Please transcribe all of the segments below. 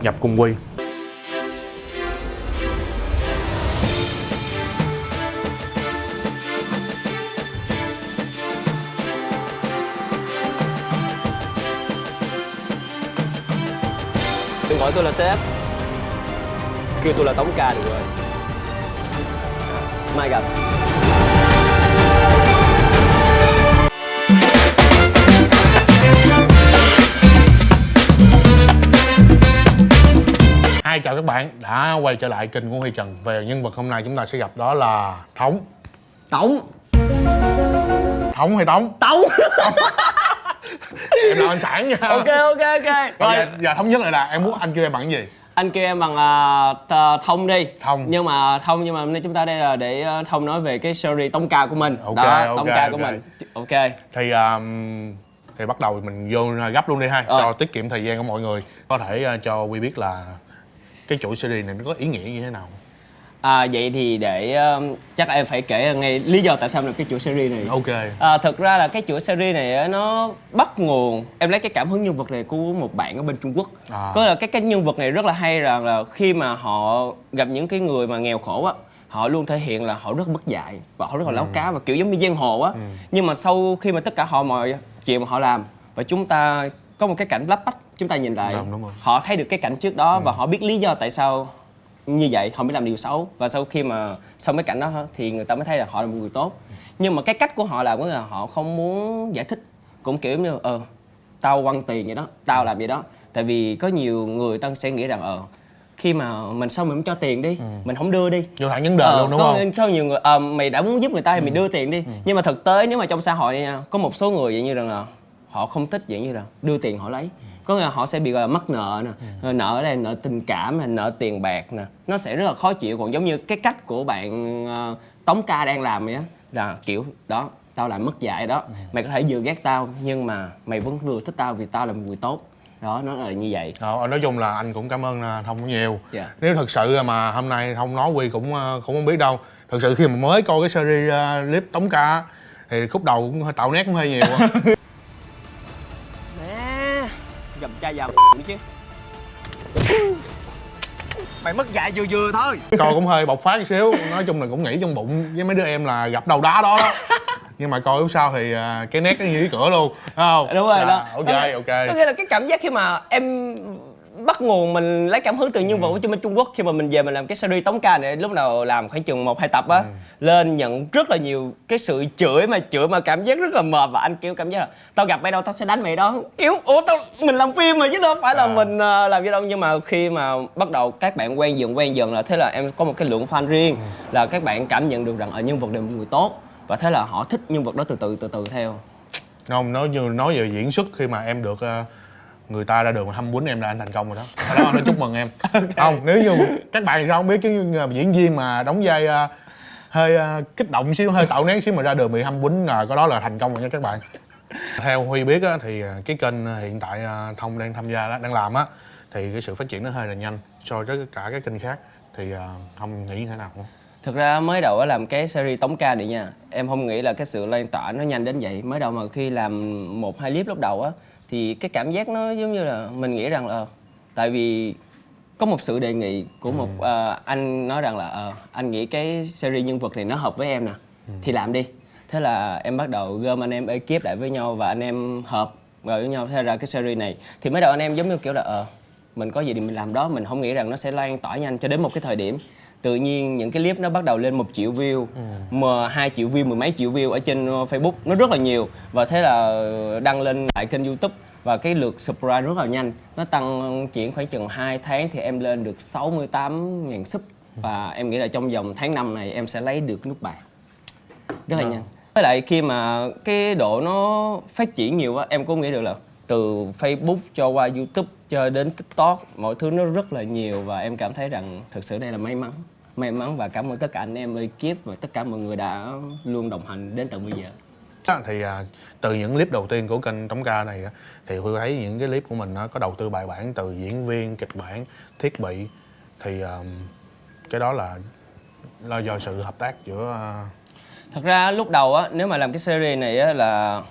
đột nhập cùng Quy đừng gọi tôi là sếp. Kêu tôi là tống ca được rồi. Mai gặp. Chào các bạn đã quay trở lại kênh của Huy Trần. Về nhân vật hôm nay chúng ta sẽ gặp đó là Thống. Tống. Thống hay Tống? tống. Em là anh sản nha. Ok ok ok. Rồi, giờ, giờ thống nhất lại là em muốn anh kêu em bằng cái gì? anh kêu em bằng à, t- thông đi. Thông. nhưng mà thông nhưng mà hôm nay chúng ta đây là để à, thông nói về cái series tống ca của mình. Ok, đó ok, tống ca của ok. mình. Ok. Thì um, thì bắt đầu mình vô gấp luôn đi ha Rồi. Cho tiết kiệm thời gian của mọi người. Có thể uh, cho Quy biết là cái chuỗi series này nó có ý nghĩa như thế nào? À, vậy thì để à, chắc em phải kể ngay lý do tại sao em làm cái chuỗi series này. Ok. À, thực ra là cái chuỗi series này nó bắt nguồn em lấy cái cảm hứng nhân vật này của một bạn ở bên Trung Quốc. À. có là cái cái nhân vật này rất là hay rằng là khi mà họ gặp những cái người mà nghèo khổ á họ luôn thể hiện là họ rất mất dạy và họ rất là láo cá và kiểu giống như giang hồ á. Nhưng mà sau khi mà tất cả họ mọi chuyện mà họ làm và chúng ta có một cái cảnh lắp bách chúng ta nhìn lại. Đúng, đúng rồi. họ thấy được cái cảnh trước đó và họ biết lý do tại sao như vậy họ mới làm điều xấu. Và sau khi mà xong cái cảnh đó thì người ta mới thấy là họ là một người tốt. Nhưng mà cái cách của họ làm nghĩa là họ không muốn giải thích. Cũng kiểu như ờ tao quăng tiền vậy đó tao làm vậy đó. Tại vì có nhiều người ta sẽ nghĩ rằng ờ khi mà mình xong mình không cho tiền đi mình không đưa đi. Vô thẳng vấn đề Ờ, luôn đúng có, không? có nhiều người ờ, mày đã muốn giúp người ta thì mày đưa tiền đi. Nhưng mà thực tế nếu mà trong xã hội này có một số người vậy như rằng là họ không thích vậy như là đưa tiền họ lấy. Có nghĩa là họ sẽ bị gọi là mắc nợ nè Ờ, nợ ở đây nợ tình cảm hay nợ tiền bạc nè. Nó sẽ rất là khó chịu. Còn giống như cái cách của bạn ờ, tống ca đang làm vậy á là kiểu đó tao làm mất dạy đó. Mày có thể vừa ghét tao nhưng mà mày vẫn vừa thích tao vì tao là một người tốt. Đó nó là như vậy. Ờ, nói chung là anh cũng cảm ơn uh, Thông nhiều. Dạ. Nếu thật sự mà hôm nay Thông nói Quy cũng cũng không biết đâu. Thật sự khi mà mới coi cái series clip Tống Ca Thì khúc đầu cũng hơi tạo nét cũng hơi nhiều mày mất dạy vừa vừa thôi. Coi cũng hơi bộc phát một xíu. Nói chung là cũng nghĩ trong bụng với mấy đứa em là gặp đầu đá đó đó. Nhưng mà coi lúc sau thì uh, cái nét nó như cái cửa luôn Thấy không? đúng rồi Dạ, đó. Ok có ok. nghĩa là cái cảm giác khi mà em bắt nguồn mình lấy cảm hứng từ nhân vật của bên Trung Quốc khi mà mình về mình làm cái series tống ca này lúc nào làm khoảng chừng một hai tập á lên nhận rất là nhiều cái sự chửi mà chửi mà cảm giác rất là mệt và anh kiểu cảm giác là tao gặp mày đâu tao sẽ đánh mày đó. Kiểu ủa tao mình làm phim mà chứ đâu phải là À. mình ờ, làm gì đâu. Nhưng mà khi mà bắt đầu các bạn quen dần quen dần là thế là em có một cái lượng fan riêng là các bạn cảm nhận được rằng ở nhân vật này là một người tốt. Và thế là họ thích nhân vật đó từ từ từ từ theo. Không nói như nói về diễn xuất khi mà em được ờ, người ta ra đường mà hâm quýnh em là anh thành công rồi đó. Hồi đó anh nói chúc mừng em. Không nếu như các bạn thì sao không biết cái diễn viên mà đóng vai ờ, hơi ờ, kích động xíu hơi tạo nét xíu mà ra đường bị hâm quýnh là có đó là thành công rồi nha các bạn. Theo huy biết á, thì ờ, cái kênh hiện tại thông đang tham gia đó, đang làm á thì cái sự phát triển nó hơi là nhanh so với cả các kênh khác. Thì thông nghĩ như thế nào? Không Thực ra mới đầu á làm cái series tống ca này nha Em không nghĩ là cái sự lan tỏa nó nhanh đến vậy. Mới đầu mà khi làm một hai clip lúc đầu á Thì cái cảm giác nó giống như là mình nghĩ rằng là Tại vì có một sự đề nghị của một ờ, anh nói rằng là ờ, anh nghĩ cái series nhân vật này nó hợp với em nè Thì làm đi. Thế là em bắt đầu gom anh em ekip lại với nhau và anh em hợp rồi với nhau thế ra cái series này. Thì mới đầu anh em giống như kiểu là ờ mình có gì thì mình làm đó mình không nghĩ rằng nó sẽ lan tỏa nhanh cho đến một cái thời điểm tự nhiên những cái clip nó bắt đầu lên một triệu view mà hai triệu view mười mấy triệu view ở trên ờ, facebook. Nó rất là nhiều và thế là đăng lên lại kênh youtube và cái lượt subscribe rất là nhanh. Nó tăng chuyển khoảng chừng 2 tháng thì em lên được 68 ngàn sub và em nghĩ là trong vòng tháng năm này em sẽ lấy được nút bạc. Rất là nhanh. Với lại khi mà cái độ nó phát triển nhiều á em cũng nghĩ được là từ Facebook cho qua YouTube cho đến TikTok mọi thứ nó rất là nhiều và em cảm thấy rằng thực sự đây là may mắn. May mắn và cảm ơn tất cả anh em ekip và tất cả mọi người đã luôn đồng hành đến tận bây giờ. Á, thì à, từ những clip đầu tiên của kênh Tống Ca này thì Huy thấy những cái clip của mình nó có đầu tư bài bản từ diễn viên, kịch bản, thiết bị. Thì à, cái đó là là do sự hợp tác giữa à, thật ra lúc đầu á nếu mà làm cái series này á là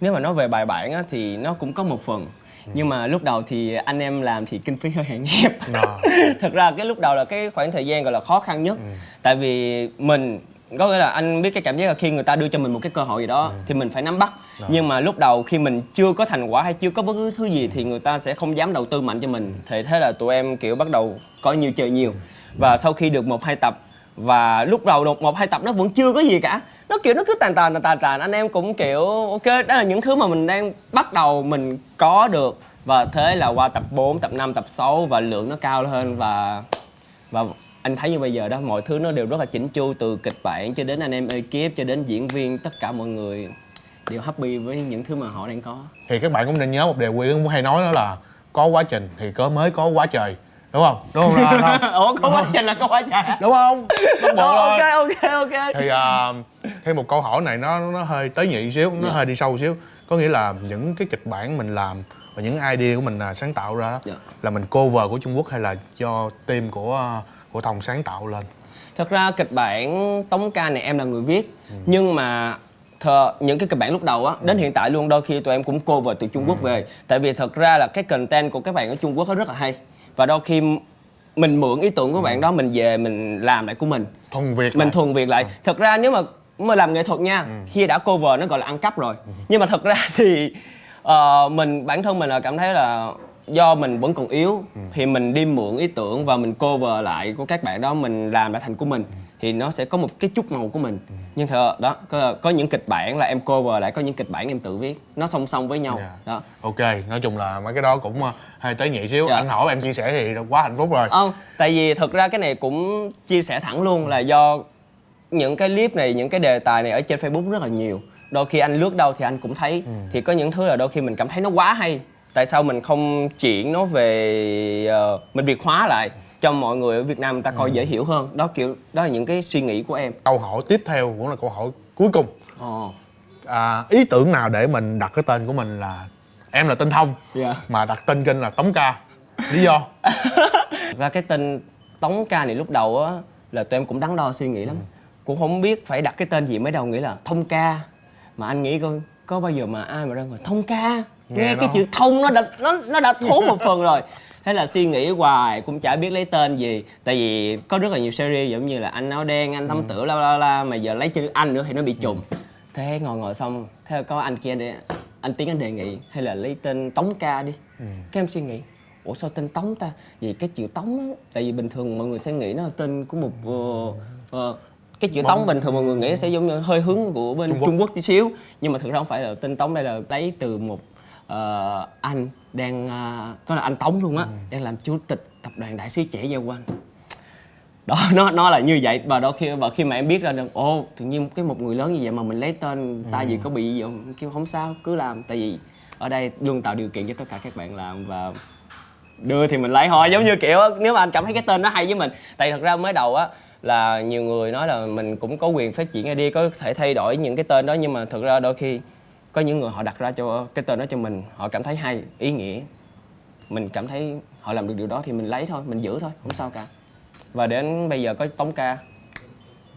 nếu mà nói về bài bản á thì nó cũng có một phần. Nhưng mà lúc đầu thì anh em làm thì kinh phí hơi hạn hẹp. Ờ. thật ra cái lúc đầu là cái khoảng thời gian gọi là khó khăn nhất. Tại vì mình có nghĩa là anh biết cái cảm giác là khi người ta đưa cho mình một cái cơ hội gì đó thì mình phải nắm bắt. Nhưng mà lúc đầu khi mình chưa có thành quả hay chưa có bất cứ thứ gì thì người ta sẽ không dám đầu tư mạnh cho mình. Thì thế là tụi em kiểu bắt đầu có nhiều chơi nhiều. Và sau khi được một hai tập và lúc đầu đột một hai tập nó vẫn chưa có gì cả. Nó kiểu nó cứ tàn tàn tàn tàn tàn. Anh em cũng kiểu ok đó là những thứ mà mình đang bắt đầu mình có được. Và thế là qua tập 4, tập 5, tập 6 và lượng nó cao hơn và và anh thấy như bây giờ đó mọi thứ nó đều rất là chỉnh chu từ kịch bản cho đến anh em ekip cho đến diễn viên tất cả mọi người đều happy với những thứ mà họ đang có. Thì các bạn cũng nên nhớ một điều quy cũng hay nói đó là có quá trình thì có mới có quá trời đúng không? Đúng không? Ra không ủa có quá trình là có quá trời đúng không? Bắt buộc ok ok ok. Thì à, thêm một câu hỏi này nó nó hơi tế nhị xíu nó hơi đi sâu xíu. Có nghĩa là những cái kịch bản mình làm và những idea của mình à, sáng tạo ra đó, Dạ. là mình cover của Trung Quốc hay là do team của à, của Thông sáng tạo lên? Thật ra kịch bản Tống ca này em là người viết Nhưng mà thờ, những cái kịch bản lúc đầu á Đến hiện tại luôn đôi khi tụi em cũng cover từ Trung Quốc về. Tại vì thật ra là cái content của các bạn ở Trung Quốc nó rất là hay Và đôi khi mình mượn ý tưởng của bạn đó Mình về mình làm lại của mình. Thuần Việt mình lại. thuần Việt lại. Thật ra nếu mà mà làm nghệ thuật nha Khi đã cover nó gọi là ăn cắp rồi. Nhưng mà thật ra thì ờ, mình bản thân mình là cảm thấy là do mình vẫn còn yếu thì mình đi mượn ý tưởng và mình cover lại của các bạn đó mình làm lại thành của mình thì nó sẽ có một cái chút màu của mình. Nhưng thật đó có, có những kịch bản là em cover lại có những kịch bản em tự viết. Nó song song với nhau. Dạ. đó. Ok nói chung là mấy cái đó cũng à, hơi tế nhị xíu. Dạ. anh hỏi em chia sẻ thì quá hạnh phúc rồi. Không tại vì thật ra cái này cũng chia sẻ thẳng luôn là do những cái clip này những cái đề tài này ở trên facebook rất là nhiều. Đôi khi anh lướt đâu thì anh cũng thấy. Thì có những thứ là đôi khi mình cảm thấy nó quá hay. Tại sao mình không chuyển nó về ờ, mình việt hóa lại cho mọi người ở việt nam người ta coi dễ hiểu hơn. Đó kiểu đó là những cái suy nghĩ của em. Câu hỏi tiếp theo cũng là câu hỏi cuối cùng. Ồ à, ý tưởng nào để mình đặt cái tên của mình là em là tên thông Dạ. mà đặt tên kênh là tống ca? Lý do? Ra cái tên Tống ca này lúc đầu á là tụi em cũng đắn đo suy nghĩ lắm. Cũng không biết phải đặt cái tên gì mới đầu nghĩ là thông ca. Mà anh nghĩ coi có bao giờ mà ai mà ra ngồi thông ca? Nghe, Nghe cái chữ thông nó đã nó nó đã thốn một phần rồi thế là suy nghĩ hoài cũng chả biết lấy tên gì. Tại vì có rất là nhiều series giống như là anh áo đen anh thấm tử la la la mà giờ lấy chữ anh nữa thì nó bị trùng. Thế ngồi ngồi xong thế là có anh kia để anh tiến anh đề nghị hay là lấy tên tống ca đi. Cái em suy nghĩ ủa sao tên tống ta? Vì cái chữ tống á tại vì bình thường mọi người sẽ nghĩ nó là tên của một ờ, ờ, cái chữ tống bình thường mọi người nghĩ sẽ giống như hơi hướng của bên Trung trung Quốc. quốc, tí xíu. Nhưng mà thực ra không phải là tên tống đây là lấy từ một ờ, anh đang ờ, có là anh tống luôn á đang làm chủ tịch tập đoàn đại sứ trẻ Gia Quan đó nó nó là như vậy. Và đôi khi và khi mà em biết ra được ồ tự nhiên cái một người lớn như vậy mà mình lấy tên ta gì có bị gì không? Kêu không sao cứ làm. Tại vì ở đây luôn tạo điều kiện cho tất cả các bạn làm và đưa thì mình lấy thôi giống như kiểu nếu mà anh cảm thấy cái tên nó hay với mình. Tại thật ra mới đầu á là nhiều người nói là mình cũng có quyền phát triển ID có thể thay đổi những cái tên đó nhưng mà thực ra đôi khi có những người họ đặt ra cho, cái tên đó cho mình, họ cảm thấy hay, ý nghĩa. Mình cảm thấy họ làm được điều đó thì mình lấy thôi, mình giữ thôi, không sao cả. Và đến bây giờ có tống ca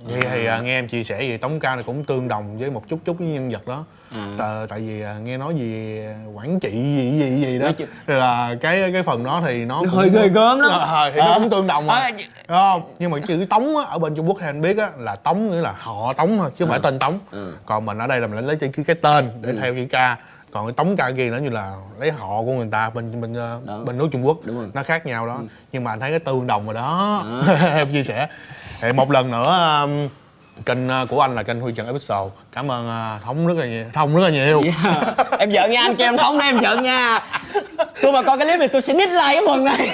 vậy thì à, nghe em chia sẻ gì tống ca này cũng tương đồng với một chút chút với nhân vật đó. À. tại, tại vì à, nghe nói gì quản trị gì gì gì đó. Thì là cái cái phần đó thì nó, Nó cũng- hơi ghê gớm lắm. Ờ, thì nó À. cũng tương đồng mà. À, Đúng không? Nhưng mà chữ tống á, ở bên trung quốc thì anh biết á là tống nghĩa là họ tống thôi chứ không phải tên tống. Ừ. còn mình ở đây là mình lấy chữ cái tên để theo chữ ca còn cái tống ca kia nó như là lấy họ của người ta bên bên ờ, Đó. bên nước trung quốc Đúng rồi. Ừ. nó khác nhau đó. Nhưng mà anh thấy cái tương đồng rồi đó. Em chia sẻ. Thì một lần nữa kênh uh, của anh là kênh huy trần episode. Cảm ơn uh, thống rất là nhiều thông rất là nhiều. Yeah. em giận nha anh kêu em thống em giận nha. Tôi mà coi cái clip này tôi sẽ nít like cái phần này.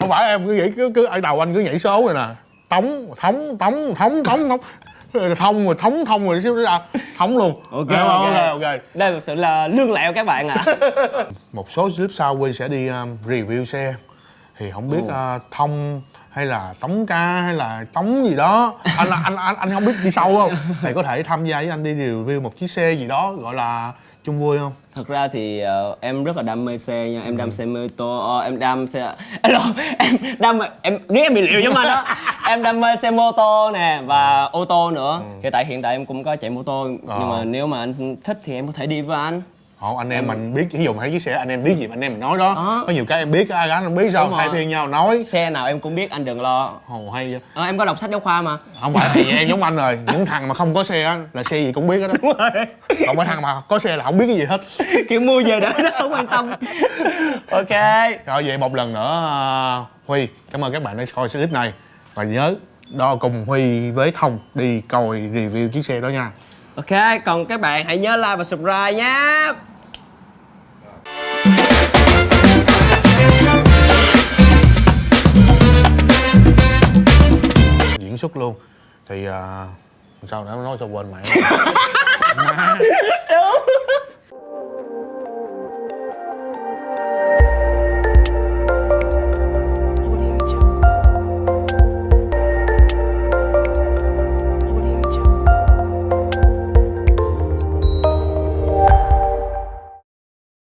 Không phải em cứ nghĩ cứ, cứ ở đầu anh cứ nhảy số rồi nè. Tống thống tống thống tống thống thông rồi thống thông rồi xíu nữa ra thống luôn. Ok, Hiểu không? ok. ok ok. Đây thực sự là lương lẹo các bạn ạ. Một số clip sau Huy sẽ đi um, review xe thì không biết uh, thông hay là tống ca hay là tống gì đó. Anh anh anh anh không biết đi sâu không? Thì có thể tham gia với anh đi review một chiếc xe gì đó gọi là chung vui không thật ra thì ờ, em rất là đam mê xe nha em đam xe mô tô ờ, em đam xe Alo, em đam em nếu em bị liệu giống anh đó. Em đam mê xe mô tô nè và ô tô nữa. Hiện tại hiện tại em cũng có chạy mô tô nhưng mà nếu mà anh thích thì em có thể đi với anh Ồ, anh em mình biết ví dụ thấy chiếc xe anh em biết gì mà anh em mình nói đó. Đó. có nhiều cái em biết ai gái không biết sao Đúng rồi. phiên nhau nói. Xe nào em cũng biết anh đừng lo. Ồ hay vậy. Ờ, em có đọc sách giáo khoa mà. Không phải thì em giống anh rồi. Những thằng mà không có xe á là xe gì cũng biết hết đó còn mấy thằng mà có xe là không biết cái gì hết. Kiểu mua về đỡ nó không quan tâm. Ok. Rồi vậy một lần nữa à, huy cảm ơn các bạn đã coi clip này. Và nhớ đo cùng huy với thông đi coi review chiếc xe đó nha. Ok còn các bạn hãy nhớ like và subscribe nhé diễn xuất luôn. Thì à, sao nó nói cho quên mẹ đúng